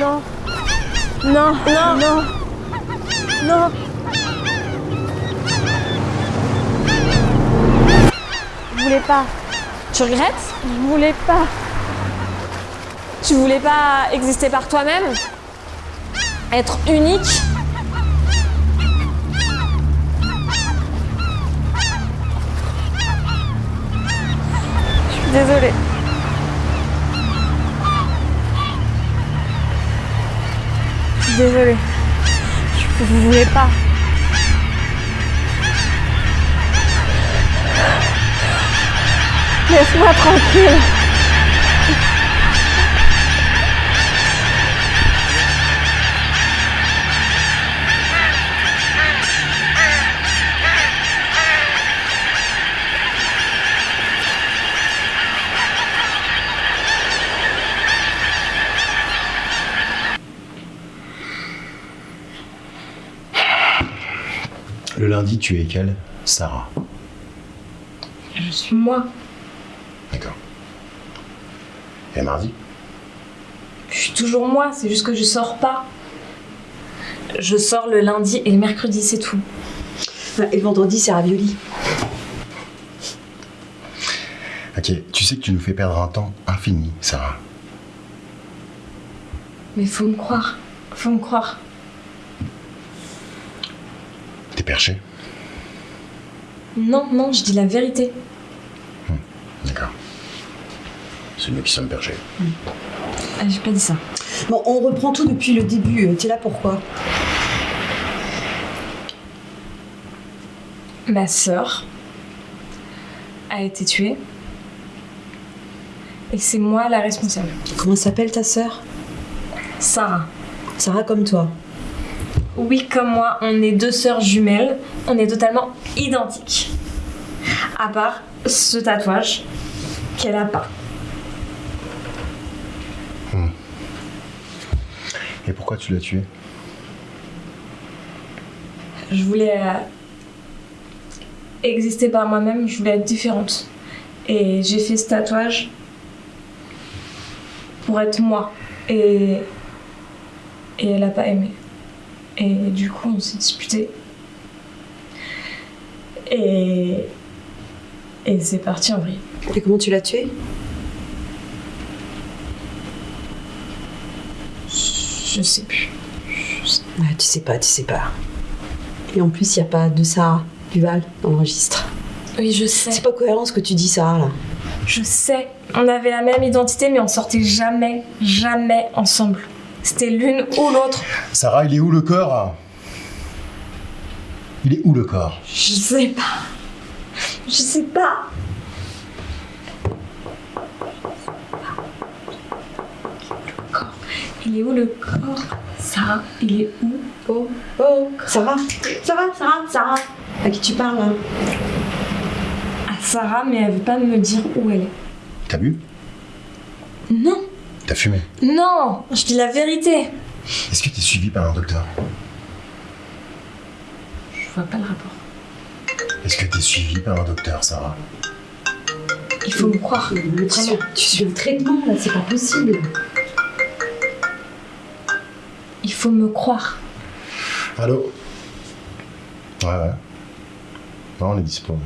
Non, non, non, non. Je voulais pas, Tu regrettes? Je voulais pas. Tu voulais pas exister par toi-même? Être unique? Je suis désolée. Suis désolée. Je je voulais pas. Laisse-moi tranquille. Le lundi, tu es quelle Sarah. Je suis moi. D'accord. Et mardi Je suis toujours moi, c'est juste que je sors pas. Je sors le lundi et le mercredi, c'est tout. Et le vendredi, c'est ravioli. Ok, tu sais que tu nous fais perdre un temps infini, Sarah. Mais faut me croire. Faut me croire. T'es perché? Non, non, je dis la vérité. D'accord. C'est nous qui sommes perchés. Ah, J'ai pas dit ça. Bon, on reprend tout depuis le début. Euh, T'es là pourquoi Ma sœur a été tuée. Et c'est moi la responsable. Comment s'appelle ta sœur? Sarah. Sarah comme toi. Oui, comme moi, on est deux sœurs jumelles. On est totalement identiques. À part ce tatouage qu'elle a pas. Et pourquoi tu l'as tué? Je voulais euh, exister par moi-même, je voulais être différente. Et j'ai fait ce tatouage pour être moi. Et, et elle a pas aimé. Et du coup, on s'est disputé. Et, et c'est parti en vrille. Et comment tu l'as tuée Je sais plus. Ah, Tu sais pas, tu sais pas. Et en plus, il n'y a pas de Sarah Duval dans le registre. Oui, je sais. C'est pas cohérent ce que tu dis, Sarah, là. Je sais. On avait la même identité, mais on sortait jamais, jamais ensemble. C'était l'une ou l'autre. Sarah, il est où le corps Il est où le corps? Je sais pas. Je sais pas. Le corps. Il est où le corps? Sarah, il est où? Oh, oh, Sarah Sarah, Sarah, Sarah? À qui tu parles, là À Sarah, mais elle veut pas me dire où elle est. T'as bu Non, T'as fumé non, je dis la vérité. Est-ce que t'es suivi par un docteur Je vois pas le rapport. Est-ce que t'es suivi par un docteur, Sarah Il faut me croire. Tu suis, tu suis un traitement, là, c'est pas possible. Il faut me croire. Allô Ouais, ouais. Non, on est dispo.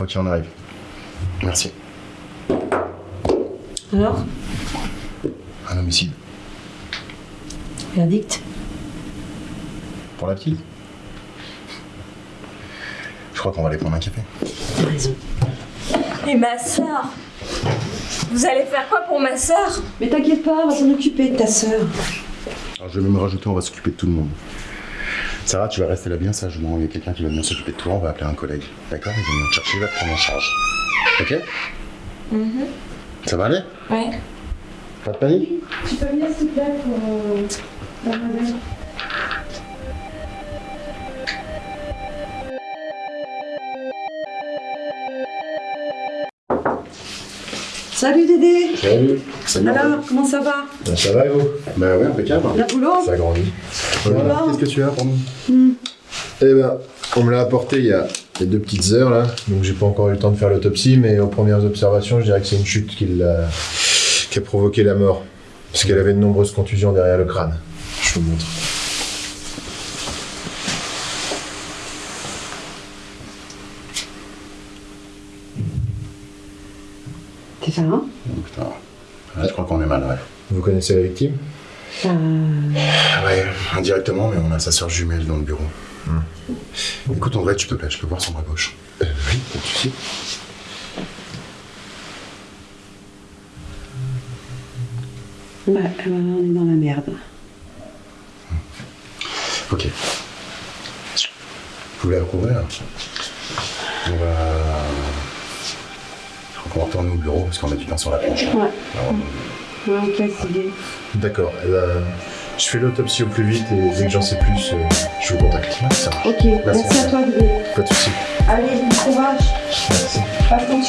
Ok, on arrive. Merci. Alors Un homicide. Verdict Pour la petite Je crois qu'on va aller prendre un café. T'as raison. Et ma sœur Vous allez faire quoi pour ma sœur? Mais t'inquiète pas, on va s'en occuper de ta sœur. Alors, je vais même rajouter, on va s'occuper de tout le monde. Sarah, tu vas rester là bien sagement. Il y a quelqu'un qui va venir s'occuper de toi. On va appeler un collègue. D'accord? Il va venir te chercher, il va te prendre en charge. Ok? Ça va aller Ouais. Pas de panique Tu peux venir s'il te plaît pour mademoiselle Salut Dédé Salut. Salut. Alors, comment ça va Ben, ça va, vous Ben ouais, impeccable. La boulot Ça grandit. Voilà. Qu'est-ce que tu as pour nous Eh ben, on me l'a apporté il y a, il y a deux petites heures là, donc j'ai pas encore eu le temps de faire l'autopsie, mais aux premières observations, je dirais que c'est une chute qui, a provoqué la mort. Parce qu'elle avait de nombreuses contusions derrière le crâne. Je vous montre. C'est ça, hein putain. Là, je crois qu'on est mal, ouais. Vous connaissez la victime? Euh, Ah Ouais, indirectement, mais on a sa sœur jumelle dans le bureau. Écoute, en vrai, tu peux, je peux voir son bras gauche. euh, Oui, pas de souci. Ouais, euh, on est dans la merde. Ok. Vous voulez recouvrir On va. Je crois qu'on va retourner au bureau parce qu'on a du temps sur la planche. là. Ouais. Alors, Ouais, ok, c'est bien. D'accord. eh ben, je fais l'autopsie au plus vite et dès que j'en sais plus, euh, je vous contacte. Ok, merci, à toi, Guy. Pas de souci. Allez, bon courage. Merci. Passe quand